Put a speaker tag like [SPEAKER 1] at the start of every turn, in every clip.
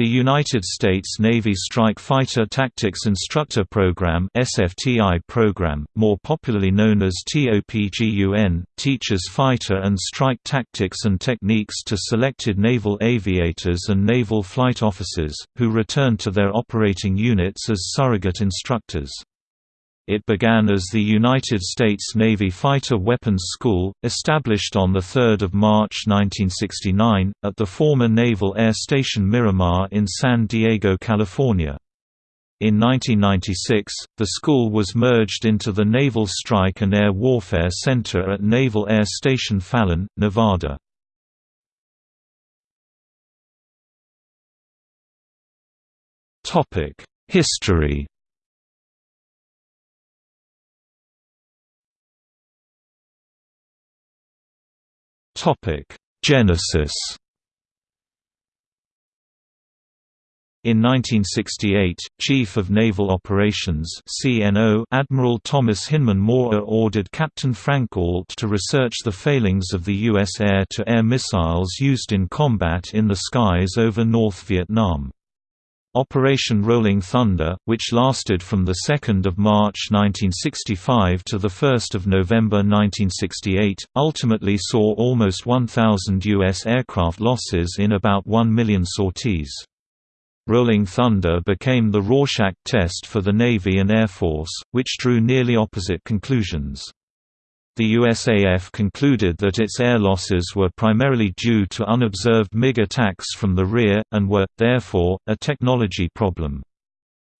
[SPEAKER 1] The United States Navy Strike Fighter Tactics Instructor Program (SFTI program), more popularly known as TOPGUN, teaches fighter and strike tactics and techniques to selected naval aviators and naval flight officers, who return to their operating units as surrogate instructors. It began as the United States Navy Fighter Weapons School, established on 3 March 1969, at the former Naval Air Station Miramar in San Diego, California. In 1996, the school was merged into the Naval Strike and Air Warfare Center at Naval Air Station Fallon, Nevada. History Genesis. In 1968, Chief of Naval Operations (CNO) Admiral Thomas Hinman Moorer ordered Captain Frank Ault to research the failings of the U.S. air-to-air -air missiles used in combat in the skies over North Vietnam. Operation Rolling Thunder, which lasted from 2 March 1965 to 1 November 1968, ultimately saw almost 1,000 U.S. aircraft losses in about 1 million sorties. Rolling Thunder became the Rorschach test for the Navy and Air Force, which drew nearly opposite conclusions. The USAF concluded that its air losses were primarily due to unobserved MiG attacks from the rear, and were, therefore, a technology problem.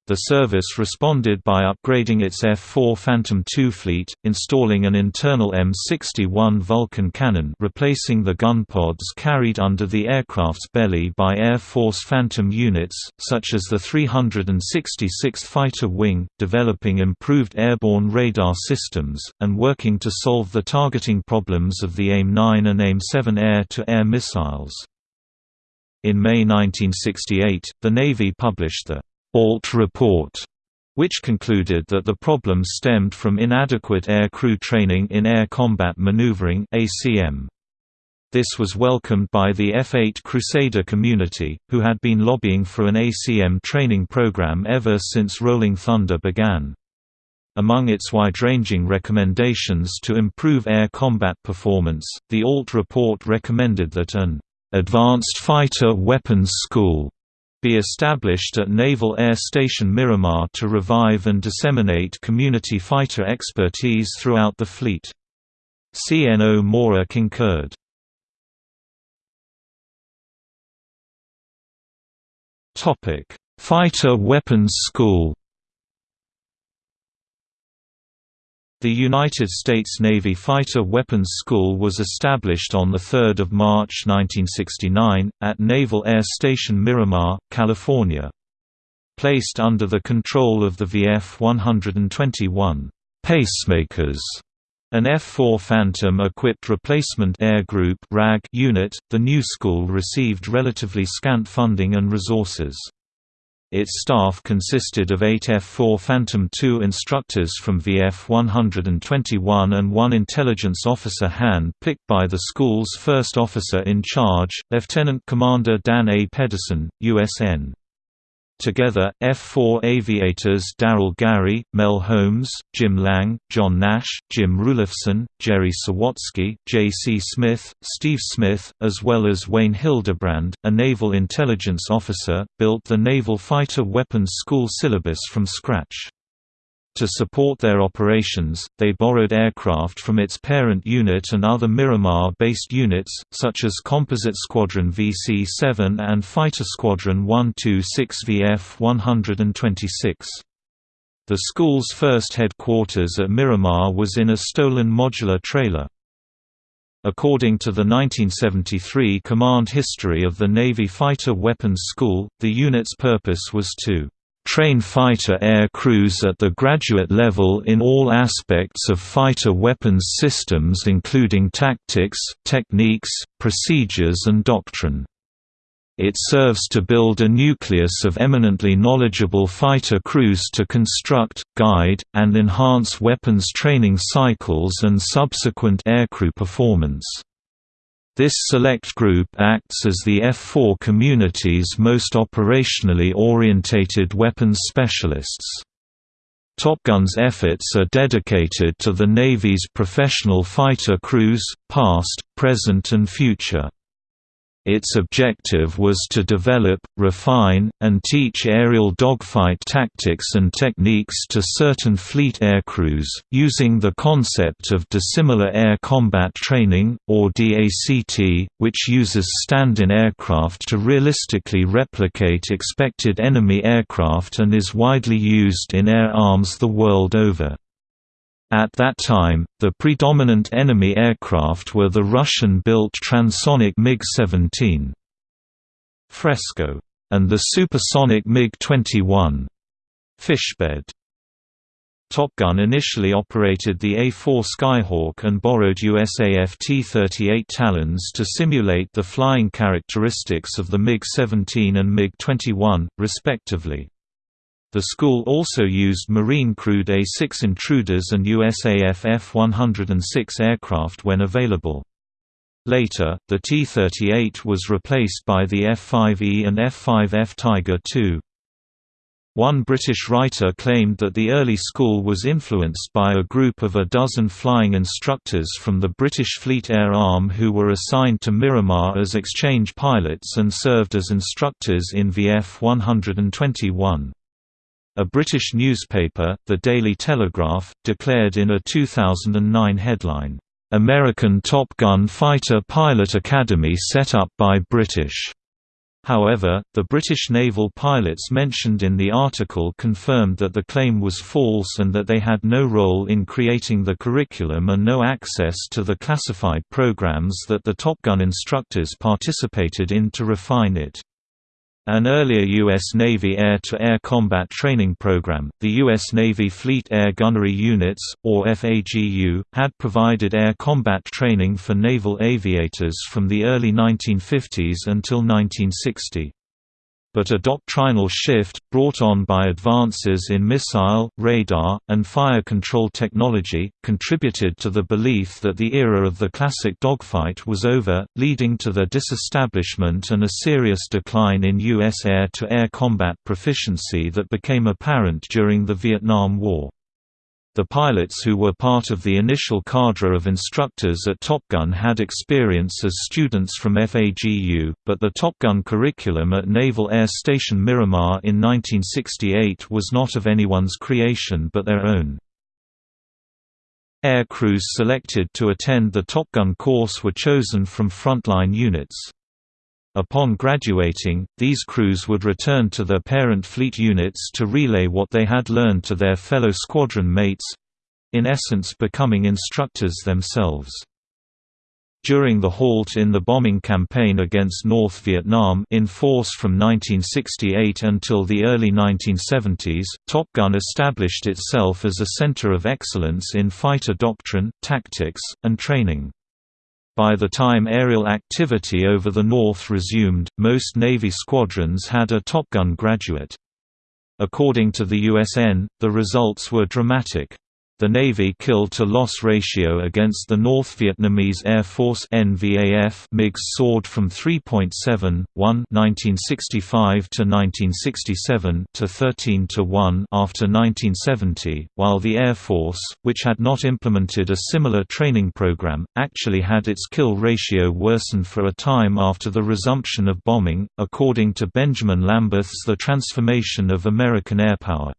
[SPEAKER 1] The service responded by upgrading its F-4 Phantom II fleet, installing an internal M61 Vulcan cannon replacing the gun pods carried under the aircraft's belly by Air Force Phantom units, such as the 366th Fighter Wing, developing improved airborne radar systems, and working to solve the targeting problems of the AIM-9 and AIM-7 air-to-air missiles. In May 1968, the Navy published the Ault report, which concluded that the problem stemmed from inadequate air crew training in air combat maneuvering (ACM). This was welcomed by the F-8 Crusader community, who had been lobbying for an ACM training program ever since Rolling Thunder began. Among its wide-ranging recommendations to improve air combat performance, the Ault report recommended that an advanced fighter weapons school be established at Naval Air Station Miramar to revive and disseminate community fighter expertise throughout the fleet. CNO Moorer concurred. Fighter Weapons School The United States Navy Fighter Weapons School was established on 3 March 1969, at Naval Air Station Miramar, California. Placed under the control of the VF-121 pacemakers, an F-4 Phantom-equipped replacement air group unit, the new school received relatively scant funding and resources. Its staff consisted of eight F-4 Phantom II instructors from VF-121 and one intelligence officer hand-picked by the school's first officer in charge, Lieutenant Commander Dan A. Pedersen, USN. Together, F-4 aviators Daryl Gary, Mel Holmes, Jim Lang, John Nash, Jim Rulifson, Jerry Sawatsky, J. C. Smith, Steve Smith, as well as Wayne Hildebrand, a naval intelligence officer, built the Naval Fighter Weapons School syllabus from scratch. To support their operations, they borrowed aircraft from its parent unit and other Miramar-based units, such as Composite Squadron VC-7 and Fighter Squadron 126 VF-126. The school's first headquarters at Miramar was in a stolen modular trailer. According to the 1973 command history of the Navy Fighter Weapons School, the unit's purpose was to train fighter air crews at the graduate level in all aspects of fighter weapons systems including tactics, techniques, procedures and doctrine. It serves to build a nucleus of eminently knowledgeable fighter crews to construct, guide, and enhance weapons training cycles and subsequent aircrew performance. This select group acts as the F-4 community's most operationally orientated weapons specialists. Top Gun's efforts are dedicated to the Navy's professional fighter crews, past, present and future. Its objective was to develop, refine, and teach aerial dogfight tactics and techniques to certain fleet aircrews, using the concept of dissimilar air combat training, or DACT, which uses stand-in aircraft to realistically replicate expected enemy aircraft and is widely used in air arms the world over. At that time, the predominant enemy aircraft were the Russian-built transonic MiG-17 Fresco and the supersonic MiG-21 Fishbed. Top Gun initially operated the A-4 Skyhawk and borrowed USAF T-38 Talons to simulate the flying characteristics of the MiG-17 and MiG-21, respectively. The school also used Marine-crewed A-6 Intruders and USAF F-106 aircraft when available. Later, the T-38 was replaced by the F-5E and F-5F Tiger II. One British writer claimed that the early school was influenced by a group of a dozen flying instructors from the British Fleet Air Arm who were assigned to Miramar as exchange pilots and served as instructors in VF 121. A British newspaper, the Daily Telegraph, declared in a 2009 headline, "'American Top Gun Fighter Pilot Academy set up by British' However, the British naval pilots mentioned in the article confirmed that the claim was false and that they had no role in creating the curriculum and no access to the classified programs that the Top Gun instructors participated in to refine it. An earlier U.S. Navy air-to-air -air combat training program, the U.S. Navy Fleet Air Gunnery Units, or FAGU, had provided air combat training for naval aviators from the early 1950s until 1960 but a doctrinal shift, brought on by advances in missile, radar, and fire control technology, contributed to the belief that the era of the classic dogfight was over, leading to their disestablishment and a serious decline in U.S. air-to-air -air combat proficiency that became apparent during the Vietnam War. The pilots who were part of the initial cadre of instructors at Top Gun had experience as students from FAGU, but the Top Gun curriculum at Naval Air Station Miramar in 1968 was not of anyone's creation but their own. Air crews selected to attend the Top Gun course were chosen from frontline units. Upon graduating, these crews would return to their parent fleet units to relay what they had learned to their fellow squadron mates—in essence becoming instructors themselves. During the halt in the bombing campaign against North Vietnam in force from 1968 until the early 1970s, Top Gun established itself as a center of excellence in fighter doctrine, tactics, and training. By the time aerial activity over the North resumed, most Navy squadrons had a Top Gun graduate. According to the USN, the results were dramatic. The Navy kill-to-loss ratio against the North Vietnamese Air Force NVAF MiGs soared from 3.7, 1 1965 to 1967 to 13 to 1 after 1970, while the Air Force, which had not implemented a similar training program, actually had its kill ratio worsen for a time after the resumption of bombing, according to Benjamin Lambeth's The Transformation of American Airpower.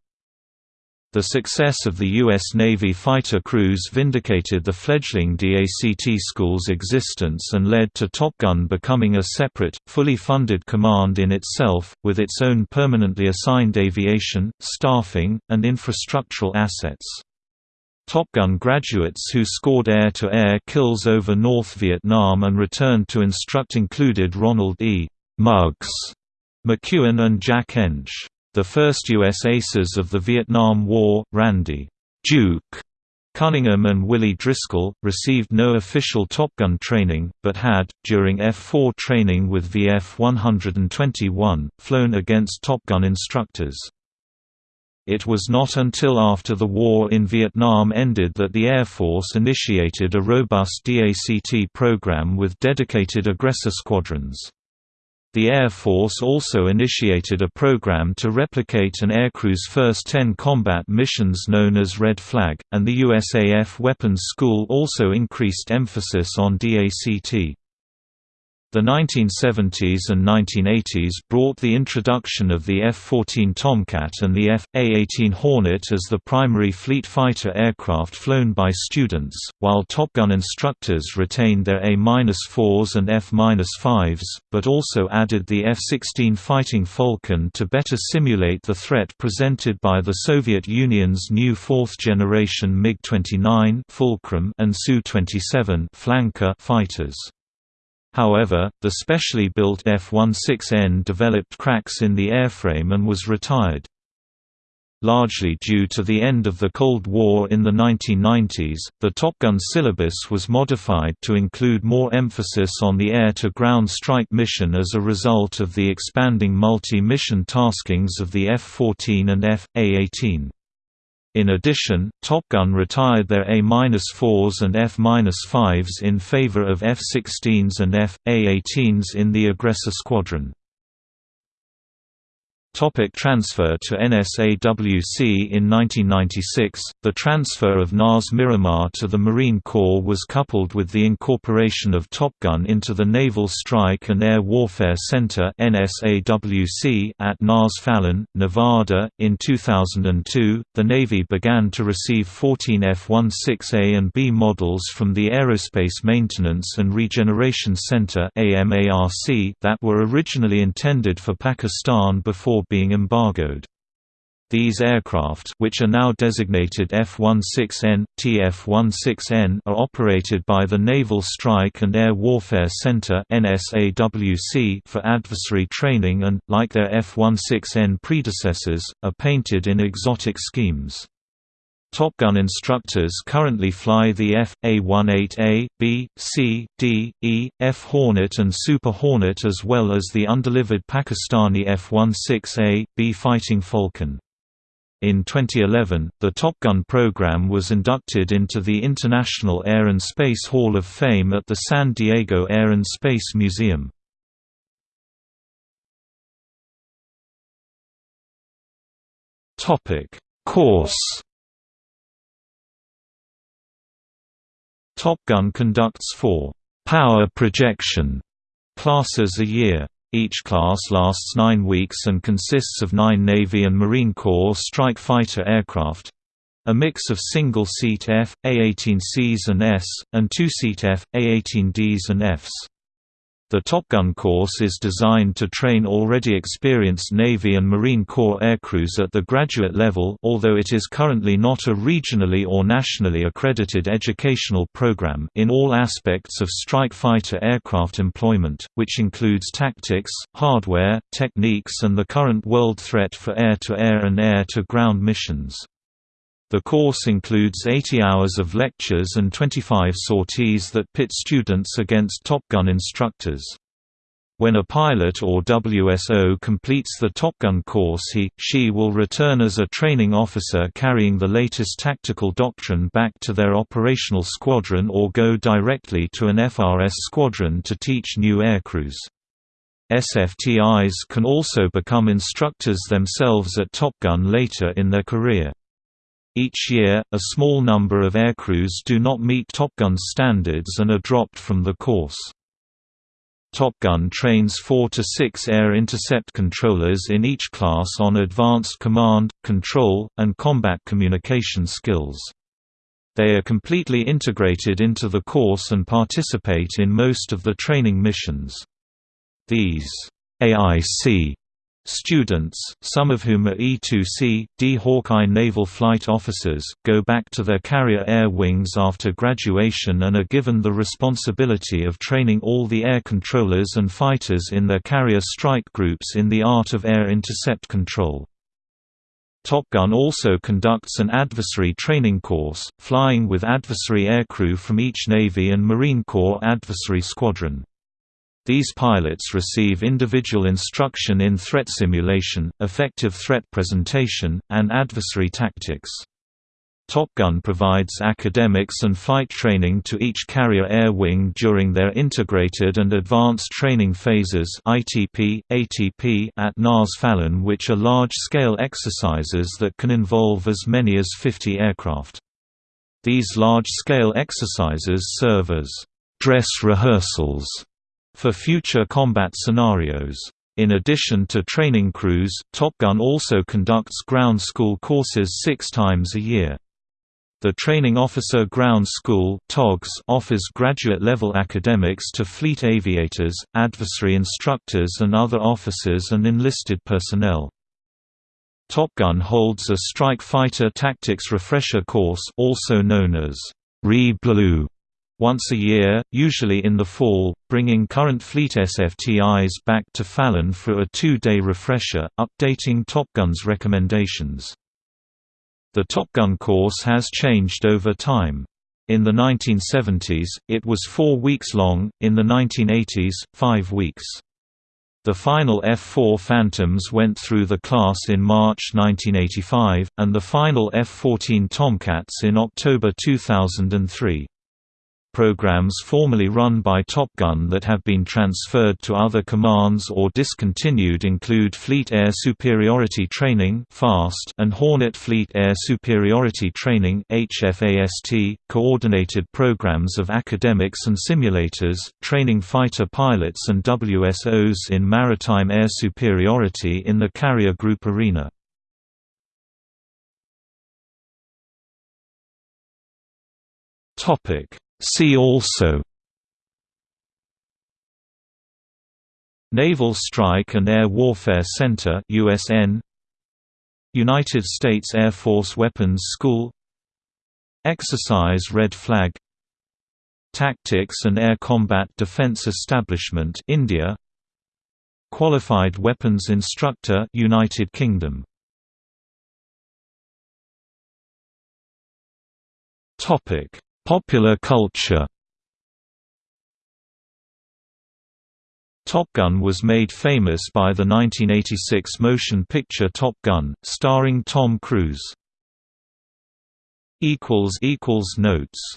[SPEAKER 1] The success of the U.S. Navy fighter crews vindicated the fledgling DACT school's existence and led to Top Gun becoming a separate, fully funded command in itself, with its own permanently assigned aviation, staffing, and infrastructural assets. Top Gun graduates who scored air-to-air -air kills over North Vietnam and returned to instruct included Ronald E. Mugs McKeown and Jack Ensch. The first U.S. aces of the Vietnam War, Randy Duke Cunningham and Willie Driscoll, received no official Top Gun training, but had, during F-4 training with VF-121, flown against Top Gun instructors. It was not until after the war in Vietnam ended that the Air Force initiated a robust DACT program with dedicated aggressor squadrons. The Air Force also initiated a program to replicate an aircrew's first 10 combat missions known as Red Flag, and the USAF Weapons School also increased emphasis on DACT. The 1970s and 1980s brought the introduction of the F-14 Tomcat and the F.A-18 Hornet as the primary fleet fighter aircraft flown by students, while Top Gun instructors retained their A-4s and F-5s, but also added the F-16 Fighting Falcon to better simulate the threat presented by the Soviet Union's new fourth-generation MiG-29 Fulcrum and Su-27 Flanker fighters. However, the specially built F-16N developed cracks in the airframe and was retired. Largely due to the end of the Cold War in the 1990s, the Top Gun syllabus was modified to include more emphasis on the air-to-ground strike mission as a result of the expanding multi-mission taskings of the F-14 and F.A-18. In addition, Top Gun retired their A-4s and F-5s in favor of F-16s and F.A-18s in the aggressor squadron. Topic transfer to NSAWC In 1996, the transfer of NAS Miramar to the Marine Corps was coupled with the incorporation of Top Gun into the Naval Strike and Air Warfare Center NSAWC at NAS Fallon, Nevada. In 2002, the Navy began to receive 14 F-16A and B models from the Aerospace Maintenance and Regeneration Center that were originally intended for Pakistan before before being embargoed. These aircraft which are now designated F-16N, TF-16N are operated by the Naval Strike and Air Warfare Center for adversary training and, like their F-16N predecessors, are painted in exotic schemes. Top Gun instructors currently fly the F.A-18A, B, C, D, E, F Hornet and Super Hornet as well as the undelivered Pakistani F-16A, B Fighting Falcon. In 2011, the Top Gun program was inducted into the International Air and Space Hall of Fame at the San Diego Air and Space Museum. Course Top Gun conducts four «power projection» classes a year. Each class lasts nine weeks and consists of nine Navy and Marine Corps strike fighter aircraft—a mix of single-seat F, A-18Cs and S, and two-seat F, A-18Ds and Fs. The Top Gun course is designed to train already experienced Navy and Marine Corps aircrews at the graduate level although it is currently not a regionally or nationally accredited educational program in all aspects of strike fighter aircraft employment, which includes tactics, hardware, techniques and the current world threat for air-to-air -air and air-to-ground missions. The course includes 80 hours of lectures and 25 sorties that pit students against Top Gun instructors. When a pilot or WSO completes the Top Gun course he, she will return as a training officer carrying the latest tactical doctrine back to their operational squadron or go directly to an FRS squadron to teach new aircrews. SFTIs can also become instructors themselves at Top Gun later in their career. Each year, a small number of aircrews do not meet Top Gun standards and are dropped from the course. Top Gun trains four to six air intercept controllers in each class on advanced command, control, and combat communication skills. They are completely integrated into the course and participate in most of the training missions. These AIC Students, some of whom are E-2C, D Hawkeye naval flight officers, go back to their carrier air wings after graduation and are given the responsibility of training all the air controllers and fighters in their carrier strike groups in the art of air intercept control. Top Gun also conducts an adversary training course, flying with adversary aircrew from each Navy and Marine Corps adversary squadron. These pilots receive individual instruction in threat simulation, effective threat presentation, and adversary tactics. Top Gun provides academics and flight training to each carrier air wing during their integrated and advanced training phases ITP, ATP at NAS Fallon which are large-scale exercises that can involve as many as 50 aircraft. These large-scale exercises serve as «dress rehearsals» for future combat scenarios. In addition to training crews, Top Gun also conducts ground school courses six times a year. The Training Officer Ground School offers graduate-level academics to fleet aviators, adversary instructors and other officers and enlisted personnel. Top Gun holds a Strike Fighter Tactics Refresher Course also known as Re-Blue once a year, usually in the fall, bringing current fleet SFTIs back to Fallon for a two-day refresher, updating Top Gun's recommendations. The Top Gun course has changed over time. In the 1970s, it was four weeks long, in the 1980s, five weeks. The final F-4 Phantoms went through the class in March 1985, and the final F-14 Tomcats in October 2003. Programs formerly run by Top Gun that have been transferred to other commands or discontinued include Fleet Air Superiority Training (FAST) and Hornet Fleet Air Superiority Training coordinated programs of academics and simulators, training fighter pilots and WSOs in maritime air superiority in the carrier group arena. Topic See also. Naval Strike and Air Warfare Center USN United States Air Force Weapons School. Exercise Red Flag. Tactics and Air Combat Defense Establishment India. Qualified Weapons Instructor United Kingdom. Topic Popular culture Top Gun was made famous by the 1986 motion picture Top Gun, starring Tom Cruise. Notes